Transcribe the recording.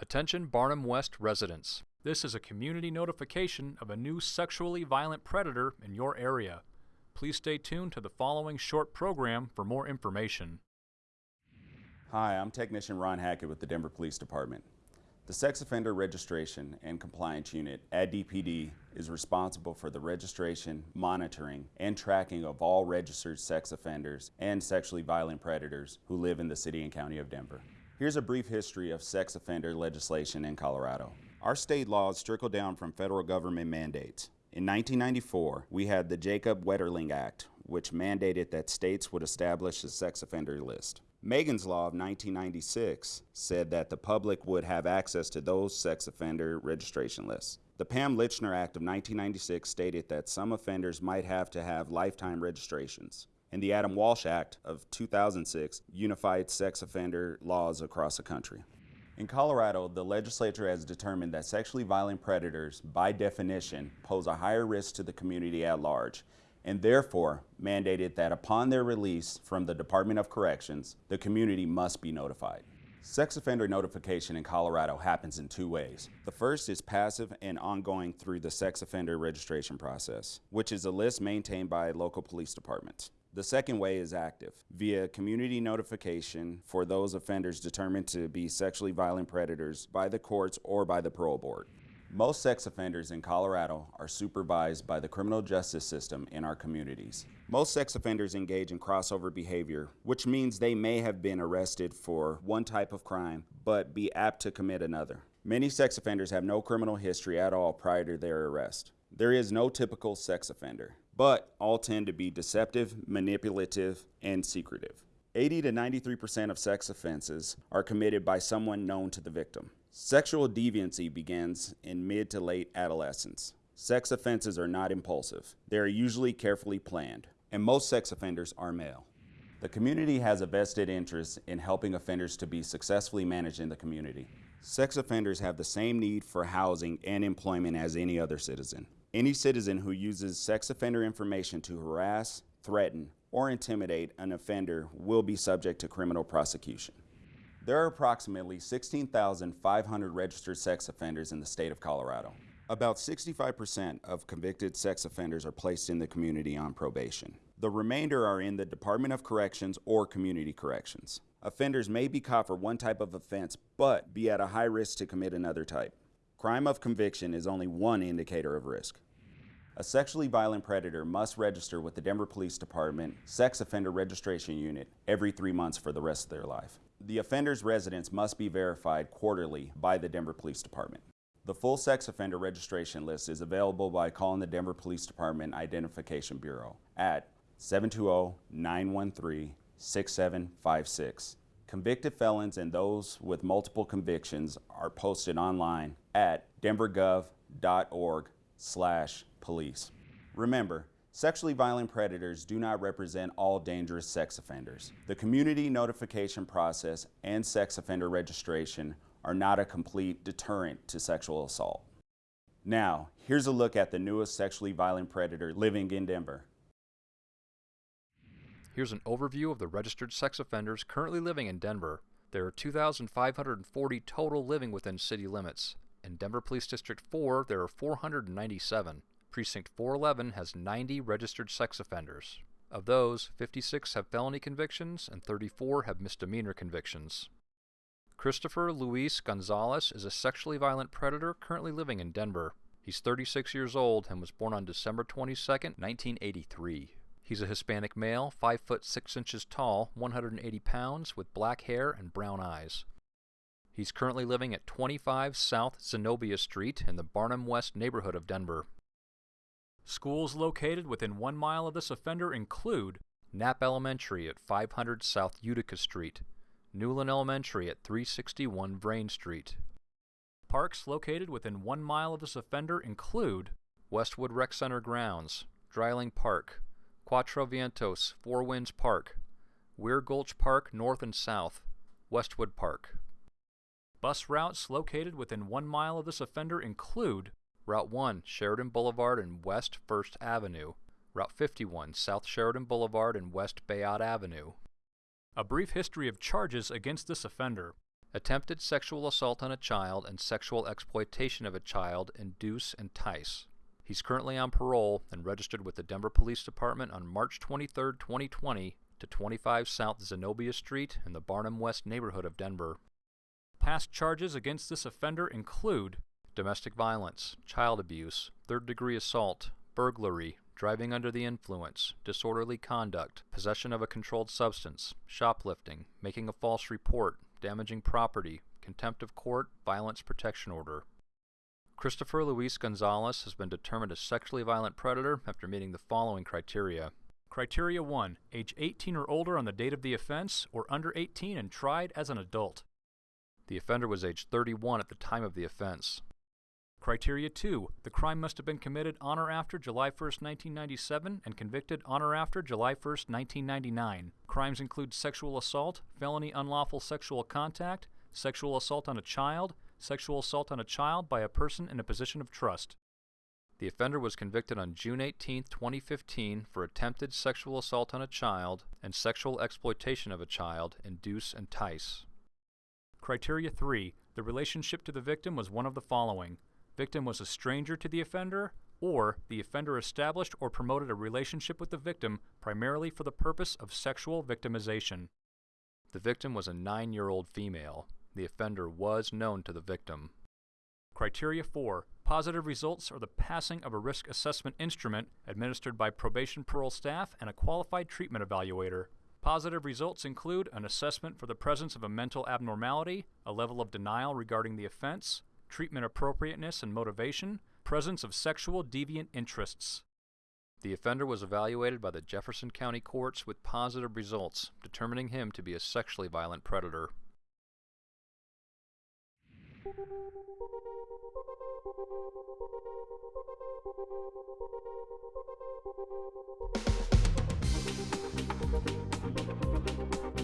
Attention Barnum West residents. This is a community notification of a new sexually violent predator in your area. Please stay tuned to the following short program for more information. Hi, I'm Technician Ron Hackett with the Denver Police Department. The Sex Offender Registration and Compliance Unit at DPD is responsible for the registration, monitoring, and tracking of all registered sex offenders and sexually violent predators who live in the city and county of Denver. Here's a brief history of sex offender legislation in Colorado. Our state laws trickle down from federal government mandates. In 1994, we had the Jacob Wetterling Act, which mandated that states would establish a sex offender list. Megan's Law of 1996 said that the public would have access to those sex offender registration lists. The Pam Lychner Act of 1996 stated that some offenders might have to have lifetime registrations. And the Adam Walsh Act of 2006 unified sex offender laws across the country. In Colorado, the legislature has determined that sexually violent predators, by definition, pose a higher risk to the community at large and therefore mandated that upon their release from the Department of Corrections, the community must be notified. Sex offender notification in Colorado happens in two ways. The first is passive and ongoing through the sex offender registration process, which is a list maintained by local police departments. The second way is active, via community notification for those offenders determined to be sexually violent predators by the courts or by the parole board. Most sex offenders in Colorado are supervised by the criminal justice system in our communities. Most sex offenders engage in crossover behavior, which means they may have been arrested for one type of crime, but be apt to commit another. Many sex offenders have no criminal history at all prior to their arrest. There is no typical sex offender, but all tend to be deceptive, manipulative, and secretive. 80 to 93% of sex offenses are committed by someone known to the victim. Sexual deviancy begins in mid to late adolescence. Sex offenses are not impulsive. They are usually carefully planned, and most sex offenders are male. The community has a vested interest in helping offenders to be successfully managed in the community. Sex offenders have the same need for housing and employment as any other citizen. Any citizen who uses sex offender information to harass, threaten, or intimidate an offender will be subject to criminal prosecution. There are approximately 16,500 registered sex offenders in the state of Colorado. About 65% of convicted sex offenders are placed in the community on probation. The remainder are in the Department of Corrections or Community Corrections. Offenders may be caught for one type of offense, but be at a high risk to commit another type. Crime of conviction is only one indicator of risk. A sexually violent predator must register with the Denver Police Department Sex Offender Registration Unit every three months for the rest of their life. The offender's residence must be verified quarterly by the Denver Police Department. The full sex offender registration list is available by calling the Denver Police Department Identification Bureau at 720-913-6756. Convicted felons and those with multiple convictions are posted online at denvergov.org slash police. Remember, Sexually violent predators do not represent all dangerous sex offenders. The community notification process and sex offender registration are not a complete deterrent to sexual assault. Now, here's a look at the newest sexually violent predator living in Denver. Here's an overview of the registered sex offenders currently living in Denver. There are 2,540 total living within city limits. In Denver Police District 4, there are 497. Precinct 411 has 90 registered sex offenders. Of those, 56 have felony convictions and 34 have misdemeanor convictions. Christopher Luis Gonzalez is a sexually violent predator currently living in Denver. He's 36 years old and was born on December 22, 1983. He's a Hispanic male, 5 foot 6 inches tall, 180 pounds, with black hair and brown eyes. He's currently living at 25 South Zenobia Street in the Barnum West neighborhood of Denver. Schools located within one mile of this offender include Knapp Elementary at 500 South Utica Street, Newlon Elementary at 361 Vrain Street. Parks located within one mile of this offender include Westwood Rec Center grounds, Dryling Park, Cuatro Vientos, Four Winds Park, Weir Gulch Park North and South, Westwood Park. Bus routes located within one mile of this offender include Route 1, Sheridan Boulevard and West 1st Avenue. Route 51, South Sheridan Boulevard and West Bayaud Avenue. A brief history of charges against this offender. attempted sexual assault on a child and sexual exploitation of a child, induce, and entice. He's currently on parole and registered with the Denver Police Department on March 23, 2020 to 25 South Zenobia Street in the Barnum West neighborhood of Denver. Past charges against this offender include domestic violence, child abuse, third degree assault, burglary, driving under the influence, disorderly conduct, possession of a controlled substance, shoplifting, making a false report, damaging property, contempt of court, violence protection order. Christopher Luis Gonzalez has been determined a sexually violent predator after meeting the following criteria. Criteria 1. Age 18 or older on the date of the offense, or under 18 and tried as an adult. The offender was age 31 at the time of the offense. Criteria 2. The crime must have been committed on or after July 1, 1997 and convicted on or after July 1, 1999. Crimes include sexual assault, felony unlawful sexual contact, sexual assault on a child, sexual assault on a child by a person in a position of trust. The offender was convicted on June 18, 2015 for attempted sexual assault on a child and sexual exploitation of a child, induce, and entice. Criteria 3. The relationship to the victim was one of the following victim was a stranger to the offender, or the offender established or promoted a relationship with the victim primarily for the purpose of sexual victimization. The victim was a nine year old female. The offender was known to the victim. Criteria 4. Positive results are the passing of a risk assessment instrument administered by probation parole staff and a qualified treatment evaluator. Positive results include an assessment for the presence of a mental abnormality, a level of denial regarding the offense, treatment appropriateness and motivation, presence of sexual deviant interests. The offender was evaluated by the Jefferson County courts with positive results, determining him to be a sexually violent predator. Thank you.